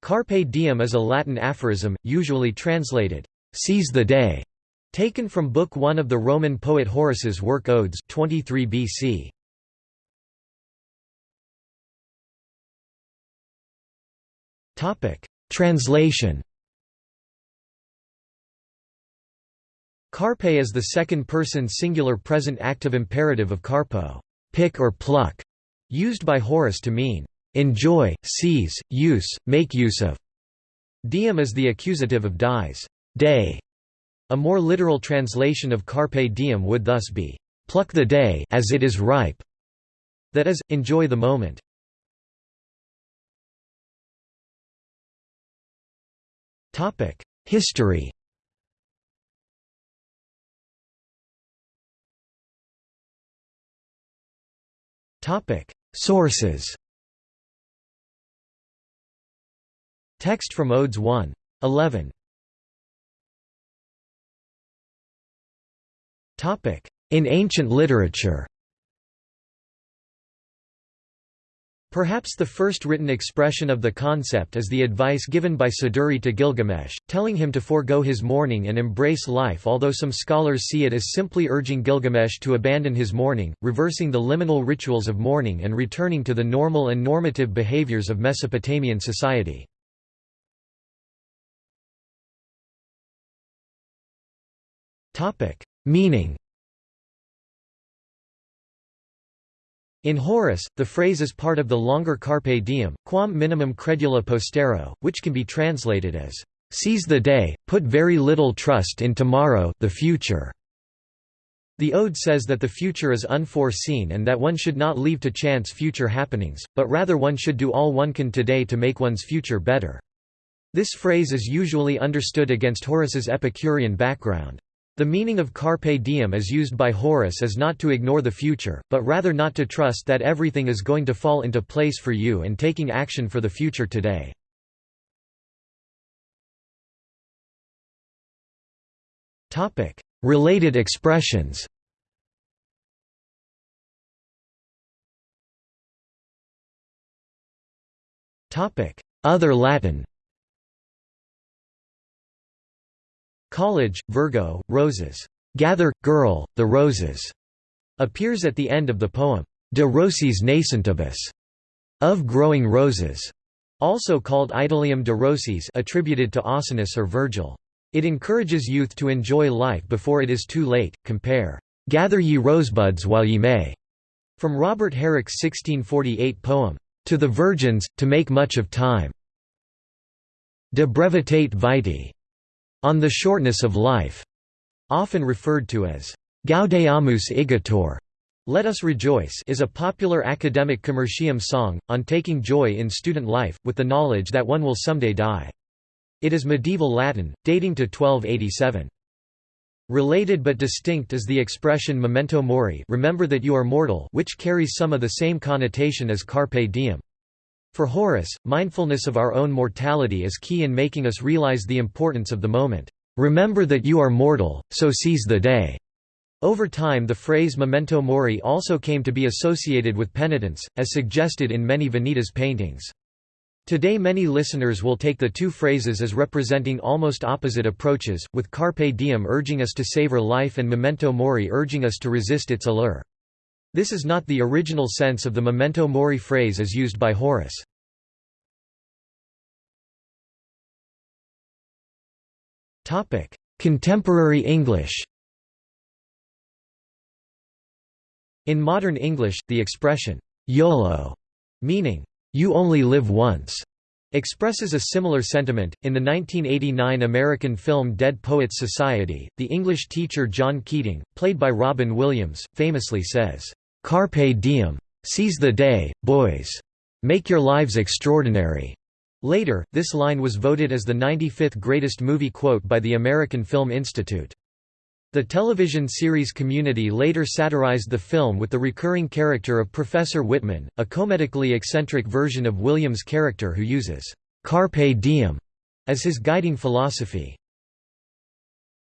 Carpe diem is a Latin aphorism, usually translated, "'Seize the day' taken from Book 1 of the Roman poet Horace's work Odes 23 BC. Translation Carpe is the second-person singular present active imperative of carpo pick or pluck", used by Horace to mean, "...enjoy, seize, use, make use of". Diem is the accusative of dies day". A more literal translation of carpe diem would thus be, "...pluck the day as it is ripe", that is, enjoy the moment. Topic: History Sources Text from Odes 1. 11 In ancient literature Perhaps the first written expression of the concept is the advice given by Siduri to Gilgamesh, telling him to forego his mourning and embrace life although some scholars see it as simply urging Gilgamesh to abandon his mourning, reversing the liminal rituals of mourning and returning to the normal and normative behaviors of Mesopotamian society. Meaning In Horace, the phrase is part of the longer Carpe diem, quam minimum credula postero, which can be translated as, "...seize the day, put very little trust in tomorrow the future." The Ode says that the future is unforeseen and that one should not leave to chance future happenings, but rather one should do all one can today to make one's future better. This phrase is usually understood against Horace's Epicurean background. The meaning of carpe diem as used by Horace is not to ignore the future, but rather not to trust that everything is going to fall into place for you and taking action for the future today. Related expressions Other Latin Collige, Virgo, Rosas. Gather, girl, the roses, appears at the end of the poem, De Rosis Nascentibus, of growing roses, also called Idyllium de Rosis attributed to Ausonius or Virgil. It encourages youth to enjoy life before it is too late. Compare, Gather ye rosebuds while ye may, from Robert Herrick's 1648 poem, To the Virgins, to make much of time. De brevitate vitae, on the shortness of life, often referred to as Gaudeamus igitur, Let Us Rejoice is a popular academic commercium song, on taking joy in student life, with the knowledge that one will someday die. It is medieval Latin, dating to 1287. Related but distinct is the expression memento mori remember that you are mortal which carries some of the same connotation as carpe diem. For Horace, mindfulness of our own mortality is key in making us realize the importance of the moment. Remember that you are mortal, so seize the day. Over time the phrase memento mori also came to be associated with penitence, as suggested in many Vanitas paintings. Today many listeners will take the two phrases as representing almost opposite approaches, with carpe diem urging us to savor life and memento mori urging us to resist its allure. This is not the original sense of the memento mori phrase as used by Horace. Contemporary English In modern English, the expression, YOLO, meaning, you only live once, expresses a similar sentiment. In the 1989 American film Dead Poets Society, the English teacher John Keating, played by Robin Williams, famously says, Carpe diem. Seize the day, boys. Make your lives extraordinary. Later, this line was voted as the 95th greatest movie quote by the American Film Institute. The television series Community later satirized the film with the recurring character of Professor Whitman, a comedically eccentric version of Williams' character who uses «carpe diem» as his guiding philosophy.